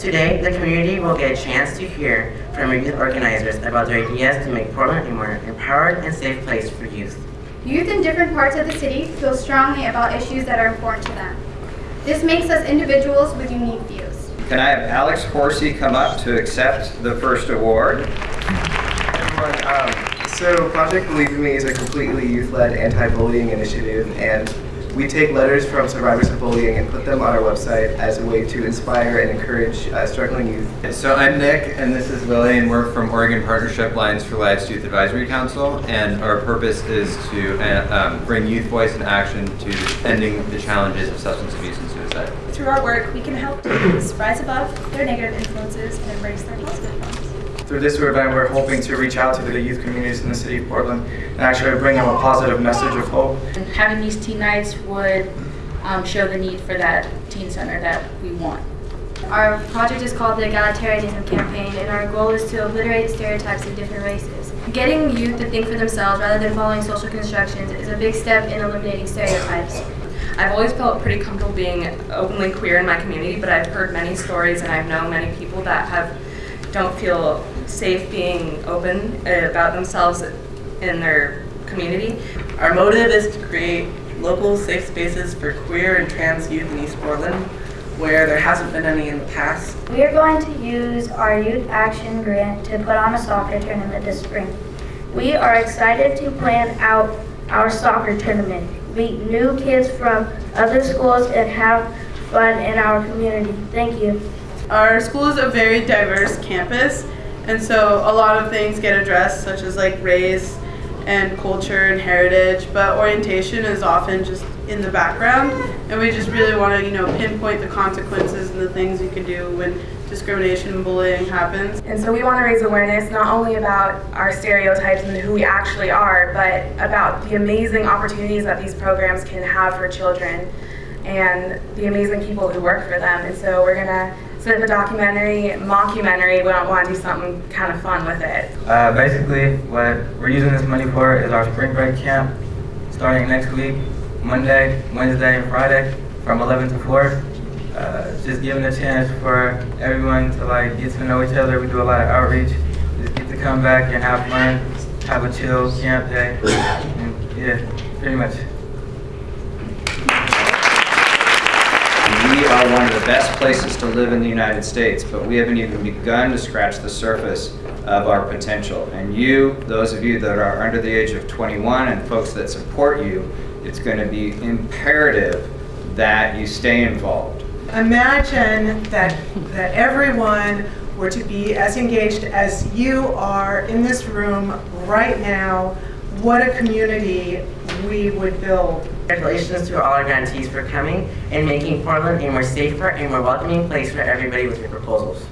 Today, the community will get a chance to hear from youth organizers about their ideas to make Portland a more empowered and safe place for youth. Youth in different parts of the city feel strongly about issues that are important to them. This makes us individuals with unique views. Can I have Alex Horsey come up to accept the first award? everyone. Um, so Project Believe in Me is a completely youth-led anti-bullying initiative, and we take letters from survivors of bullying and put them on our website as a way to inspire and encourage uh, struggling youth. So I'm Nick, and this is Lily, and we're from Oregon Partnership Lines for Life's Youth Advisory Council, and our purpose is to uh, um, bring youth voice and action to ending the challenges of substance abuse and suicide. Through our work, we can help teens rise above their negative influences and embrace their positive ones. Through this event, we're hoping to reach out to the youth communities in the city of Portland and actually bring them a positive message of hope. And having these teen nights would um, show the need for that teen center that we want. Our project is called the Egalitarianism Campaign, and our goal is to obliterate stereotypes of different races. Getting youth to think for themselves rather than following social constructions is a big step in eliminating stereotypes. I've always felt pretty comfortable being openly queer in my community, but I've heard many stories and I've known many people that have don't feel safe being open uh, about themselves in their community. Our motive is to create local safe spaces for queer and trans youth in East Portland where there hasn't been any in the past. We are going to use our Youth Action Grant to put on a soccer tournament this spring. We are excited to plan out our soccer tournament, meet new kids from other schools, and have fun in our community. Thank you. Our school is a very diverse campus, and so a lot of things get addressed, such as like race and culture and heritage, but orientation is often just in the background, and we just really want to, you know, pinpoint the consequences and the things you can do when discrimination and bullying happens. And so we want to raise awareness not only about our stereotypes and who we actually are, but about the amazing opportunities that these programs can have for children and the amazing people who work for them. And so we're going to up a documentary, mockumentary. We want to do something kind of fun with it. Uh, basically, what we're using this money for is our spring break camp starting next week, Monday, Wednesday, and Friday from 11 to 4. Uh, just giving a chance for everyone to like get to know each other. We do a lot of outreach. Just get to come back and have fun, have a chill camp day. And yeah, pretty much. We are one of the best places to live in the United States, but we haven't even begun to scratch the surface of our potential. And you, those of you that are under the age of 21 and folks that support you, it's going to be imperative that you stay involved. Imagine that, that everyone were to be as engaged as you are in this room right now. What a community we would build. Congratulations to all our grantees for coming and making Portland a more safer and more welcoming place for everybody with your proposals.